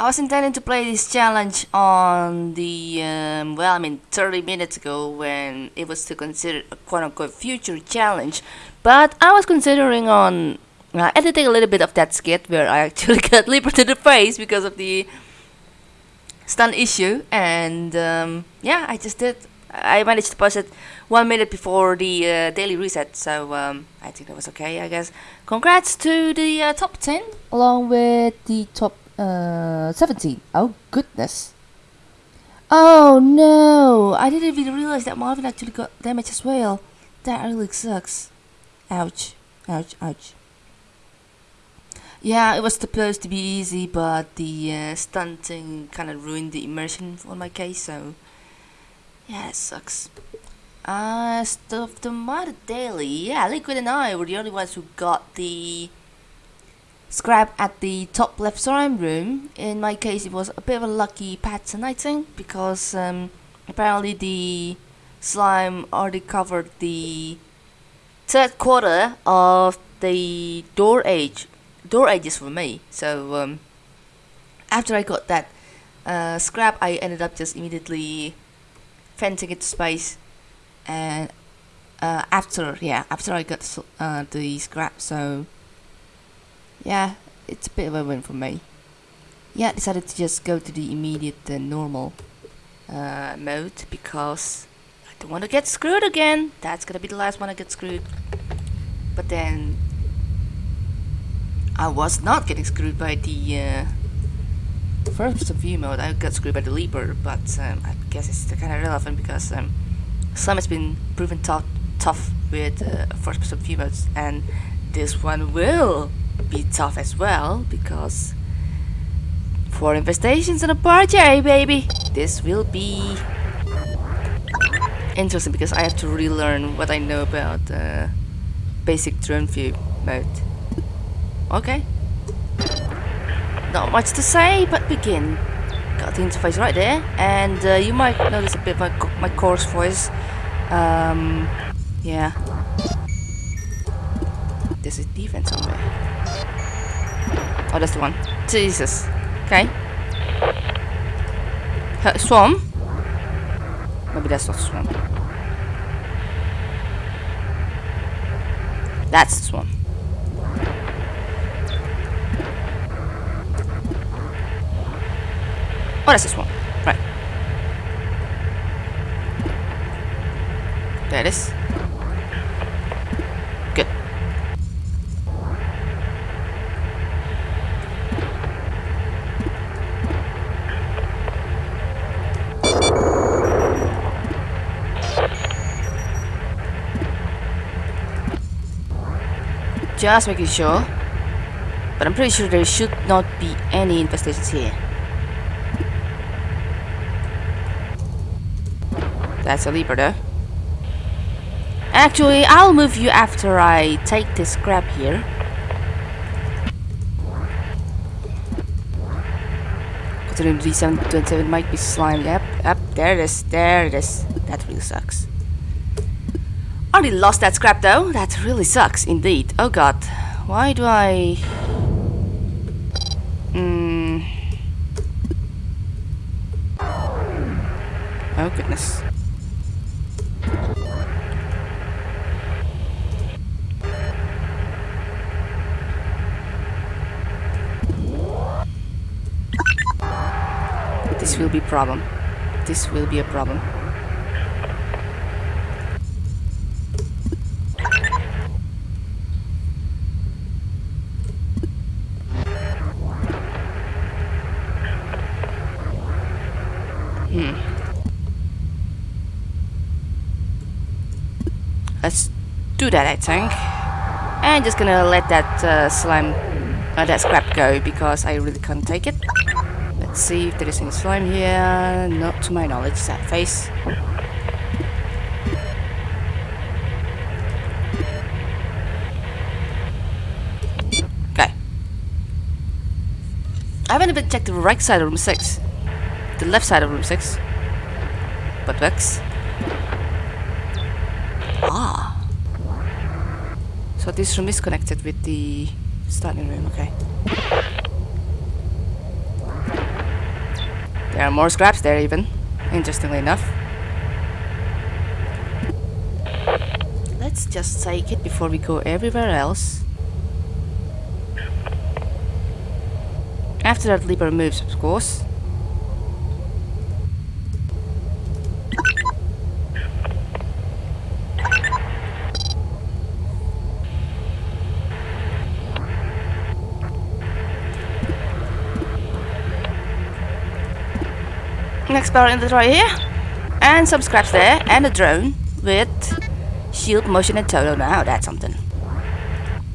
I was intending to play this challenge on the, um, well, I mean 30 minutes ago when it was to consider a quote-unquote future challenge, but I was considering on uh, editing a little bit of that skit where I actually got Leaper to the face because of the stun issue, and um, yeah, I just did. I managed to post it one minute before the uh, daily reset, so um, I think that was okay, I guess. Congrats to the uh, top 10, along with the top uh, 17. Oh, goodness. Oh, no. I didn't even realize that Marvin actually got damage as well. That really sucks. Ouch. Ouch, ouch. Yeah, it was supposed to be easy, but the uh, stunting kind of ruined the immersion on my case, so... Yeah, it sucks. Uh, stuff the mod daily. Yeah, Liquid and I were the only ones who got the scrap at the top left slime room. In my case, it was a bit of a lucky pattern, I think, because um, apparently the slime already covered the third quarter of the door age. Door edges for me. So um, after I got that uh, scrap, I ended up just immediately fencing it to space and uh, after yeah after I got uh, the scrap so yeah it's a bit of a win for me. Yeah I decided to just go to the immediate uh, normal uh, mode because I don't want to get screwed again. That's gonna be the last one I get screwed. But then I was not getting screwed by the uh, first view mode. I got screwed by the leaper but um, I guess it's kind of relevant because um, some has been proven tough, tough with uh, first person view modes and this one will be tough as well because for infestations and a party baby this will be interesting because I have to relearn what I know about uh, basic drone view mode okay not much to say, but begin. Got the interface right there, and uh, you might notice a bit my, my coarse voice. Um, yeah. There's a defense somewhere. Oh, that's the one. Jesus. Okay. Uh, swarm? Maybe that's not swarm. That's swarm. Oh, that's this one. Right. There it is. Just making sure. But I'm pretty sure there should not be any infestations here. That's a leaper though. Actually, I'll move you after I take this scrap here. Considering D727 might be slime. Yep, yep, there it is, there it is. That really sucks. Already lost that scrap though. That really sucks indeed. Oh god. Why do I... Hmm... Oh goodness. This will be a problem. This will be a problem. Hmm. Let's that, I think. And just gonna let that uh, slime, uh, that scrap go because I really can't take it. Let's see if there is any slime here. Not to my knowledge, sad face. Okay. I haven't even checked the right side of room 6. The left side of room 6. But works. Ah. This room is connected with the starting room, okay. There are more scraps there even, interestingly enough. Let's just take it before we go everywhere else. After that lever moves, of course. Next in the right here. And some scraps there. And a drone with shield, motion and total. Now that's something.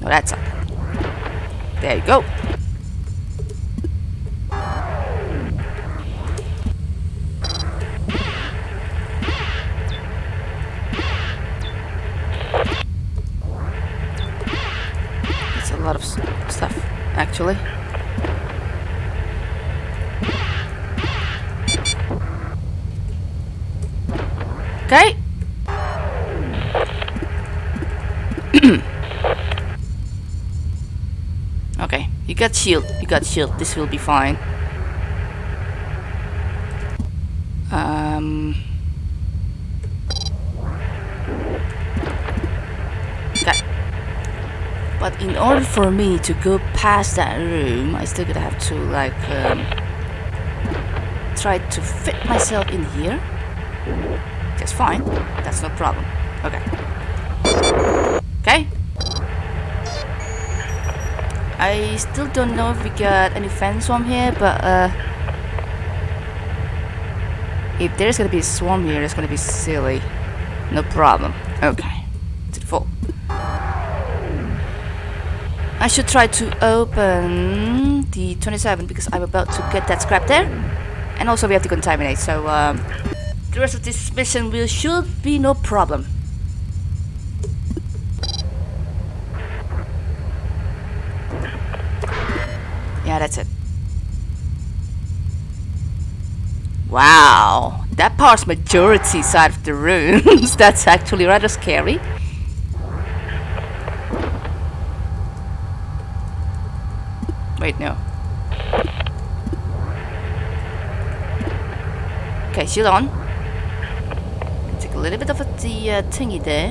No, that's something. There you go. A lot of stuff, actually. Okay. okay, you got shield. You got shield. This will be fine. Um. Okay. But in order for me to go past that room, I still gonna have to like um, try to fit myself in here. That's fine. That's no problem. Okay. Okay. I still don't know if we got any fence swarm here, but uh, if there's gonna be a swarm here, it's gonna be silly. No problem. Okay. To the full. I should try to open the 27 because I'm about to get that scrap there. And also we have to contaminate, so um, the rest of this mission will should be no problem. Yeah, that's it. Wow, that part's majority side of the rooms. that's actually rather scary. Wait, no. Okay, shield on. Little bit of the uh, thingy there.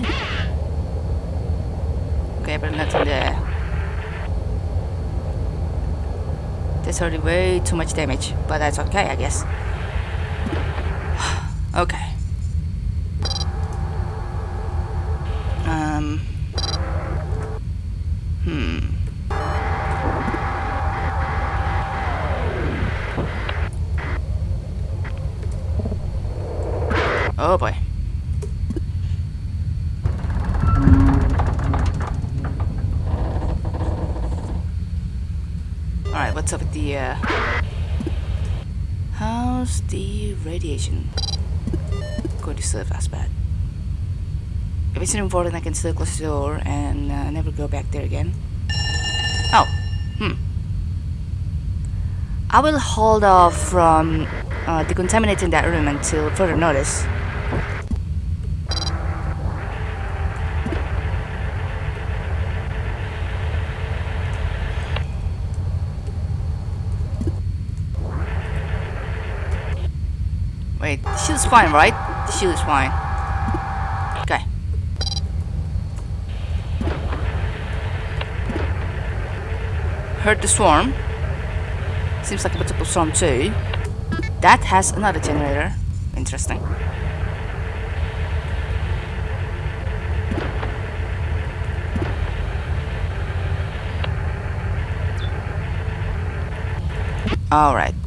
Okay, but nothing there. That's already way too much damage, but that's okay, I guess. Alright, what's up with the, uh... How's the radiation going to serve us bad? If it's important, I can still close the door and uh, never go back there again. Oh, hmm. I will hold off from uh, decontaminating that room until further notice. Wait, the fine, right? The shield is fine. Okay. Heard the swarm. Seems like a bit multiple swarm too. That has another generator. Interesting. Alright.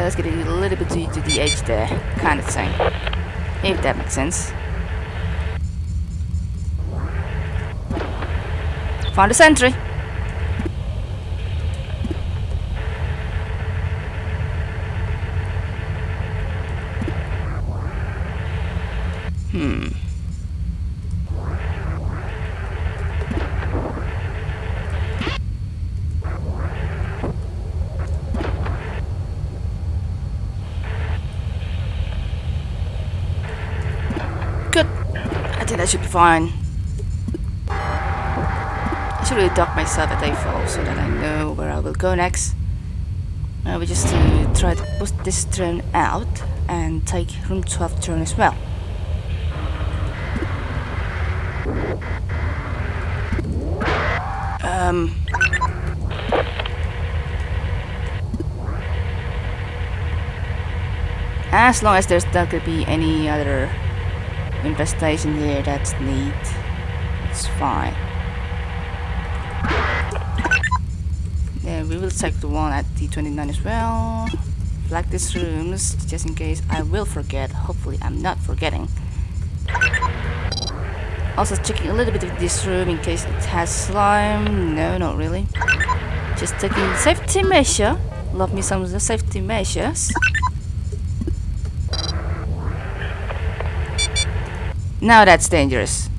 Just getting a little bit to the edge there, kind of thing. If that makes sense. Found a sentry. Hmm. Good. I should really dock myself at A4 so that I know where I will go next. Uh, we just to try to push this turn out and take room 12 turn as well. Um, as long as there's not gonna be any other infestation here that's neat, it's fine. Then we will check the one at D29 as well. Flag these rooms just in case I will forget. Hopefully I'm not forgetting. Also checking a little bit of this room in case it has slime. No, not really. Just taking safety measure. Love me some safety measures. Now that's dangerous.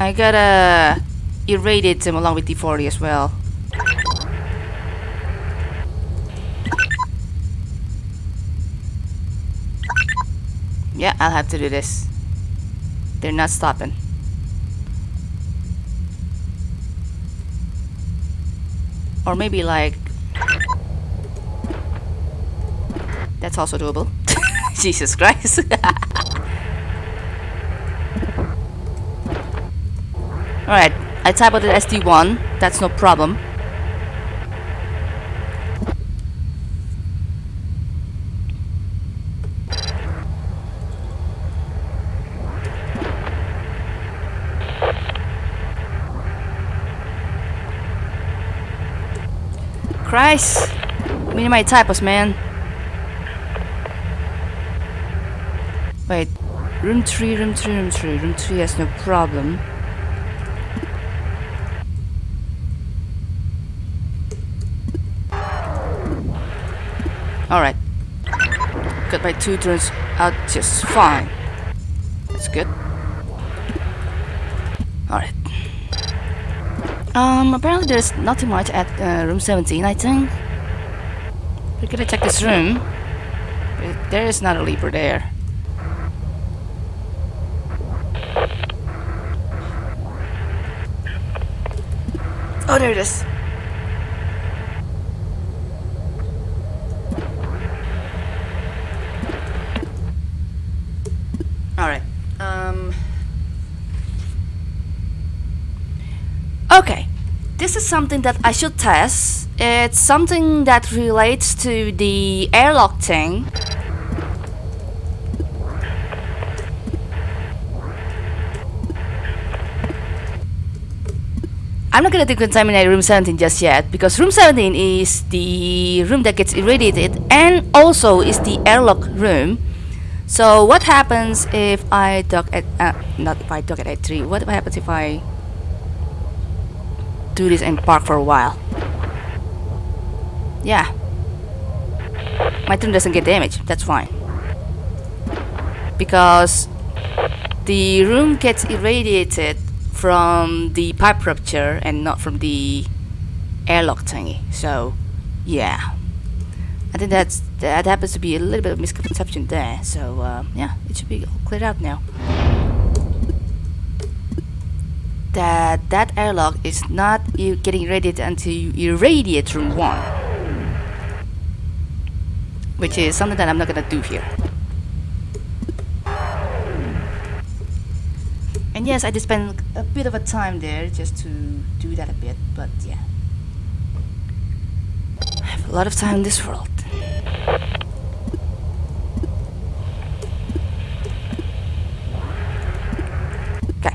I gotta irradiate them along with D40 as well. Yeah, I'll have to do this. They're not stopping. Or maybe like... That's also doable. Jesus Christ. Alright, I type out the SD1, that's no problem. Christ! Minimize typos, man. Wait, room 3, room 3, room 3. Room 3 has no problem. Alright. Got my two turns out just fine. That's good. Alright. Um, apparently there's nothing much at uh, room 17, I think. We're gonna check this room. There is not a leaper there. Oh, there it is. Alright. Um... Okay. This is something that I should test. It's something that relates to the airlock thing. I'm not gonna decontaminate room 17 just yet because room 17 is the room that gets irradiated and also is the airlock room. So what happens if I dock at uh, not if I dock at A3? What happens if I do this and park for a while? Yeah, my turn doesn't get damaged. That's fine because the room gets irradiated from the pipe rupture and not from the airlock thingy. So, yeah. I think that's that happens to be a little bit of misconception there. So, uh, yeah, it should be cleared out now. That that airlock is not you getting irradiated until you irradiate room one, which is something that I'm not gonna do here. And yes, I did spend a bit of a time there just to do that a bit, but yeah. I have a lot of time in this world. Okay.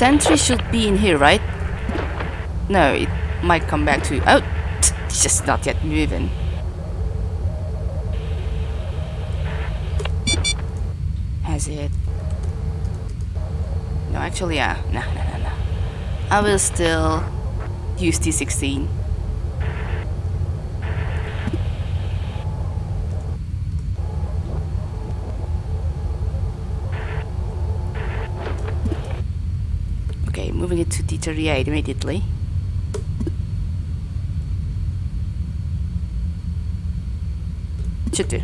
Sentry should be in here, right? No, it might come back to... you. Oh! It's just not yet moving. Has it? No, actually, yeah. Nah, nah, nah, nah. I will still use T16. Okay, moving it to T38 immediately. Should do.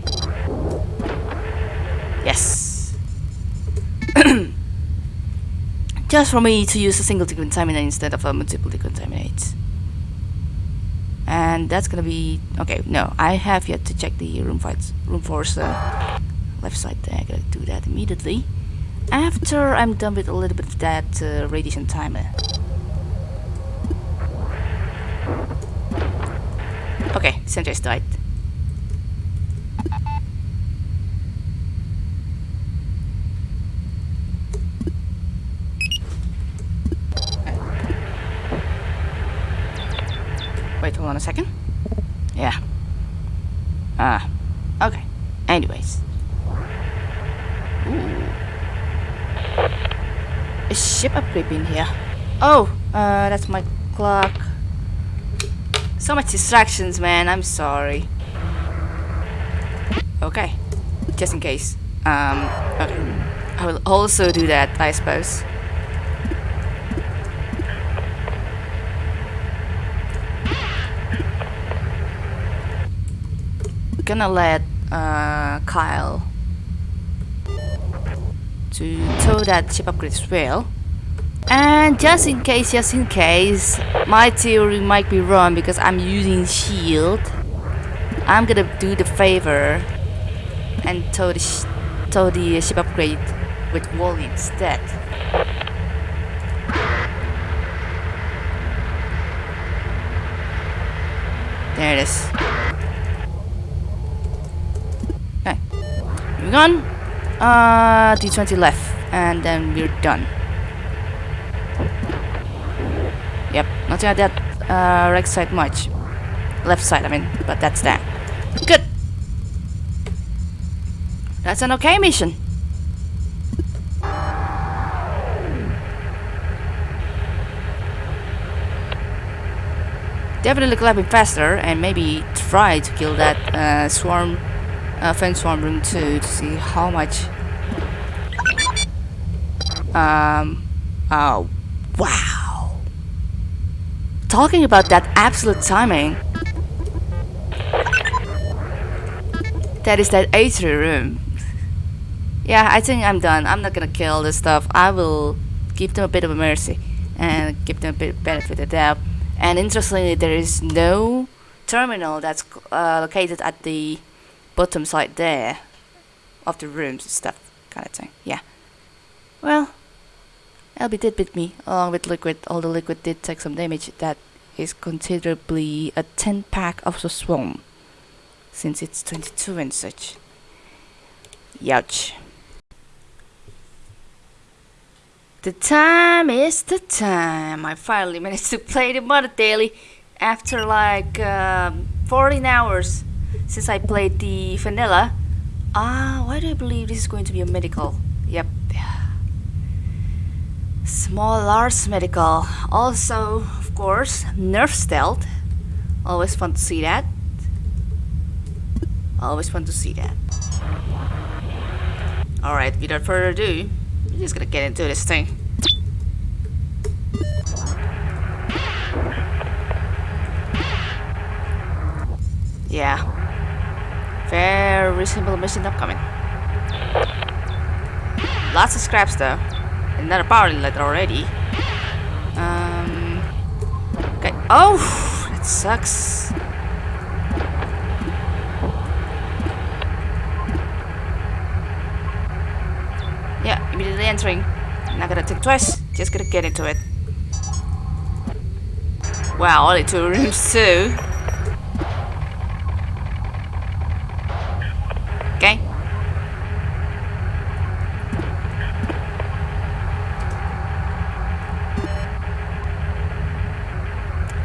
Yes. Just for me to use a single decontaminate instead of a multiple decontaminate. And that's gonna be okay. No, I have yet to check the room fights, room force uh, left side there. I gotta do that immediately after I'm done with a little bit of that uh, radiation timer. Okay, Sentry's died. Wait, hold on a second. Yeah. Ah, okay. Anyways. Ooh. Ship upgrade in here. Oh, uh, that's my clock. So much distractions, man. I'm sorry. Okay, just in case. Um, okay. I will also do that, I suppose. Gonna let uh, Kyle to tow that ship upgrade as well. And just in case, just in case, my theory might be wrong because I'm using shield. I'm gonna do the favor and tow the, sh tow the ship upgrade with Wally instead. There it is. Okay. Moving on. Uh, D20 left, and then we're done. Yep, nothing like that uh, right side much. Left side, I mean, but that's that. Good. That's an okay mission. Definitely clapping faster and maybe try to kill that uh, swarm, uh, fence one room two to see how much. Um. Oh, wow. Talking about that absolute timing. That is that atrium room. Yeah, I think I'm done. I'm not gonna kill this stuff. I will give them a bit of a mercy and give them a bit benefit of the doubt. And interestingly, there is no terminal that's uh, located at the bottom side there of the rooms and stuff, kind of thing. Yeah. Well, LB did beat me along with Liquid. Although Liquid did take some damage, that is considerably a 10 pack of the swarm since it's 22 and such. Youch. The time is the time. I finally managed to play the Mother Daily after like um, 14 hours since I played the vanilla. Ah, why do I believe this is going to be a medical? Yep. Small Lars medical. Also, of course, nerf stealth. Always fun to see that. Always fun to see that. Alright, without further ado, I'm just gonna get into this thing. Yeah. Very simple mission upcoming. Lots of scraps though. Another power inlet already. Um. Okay. Oh, that sucks. Yeah, immediately entering. Not gonna think twice. Just gonna get into it. Wow, only two rooms too. Okay.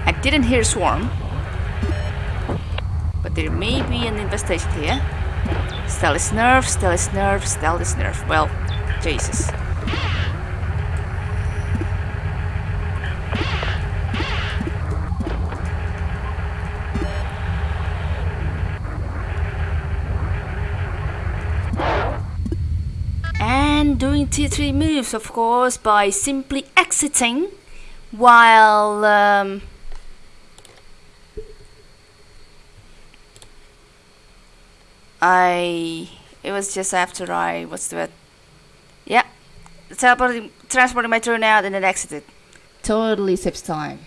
I didn't hear swarm. But there may be an infestation here. Stealth nerf, stealth nerf, stealth nerf. Well, Jesus. And doing T3 moves, of course, by simply exiting while um, I. It was just after I. What's the? Yeah. Teleporting, transporting my turn out and then exited. Totally saves time.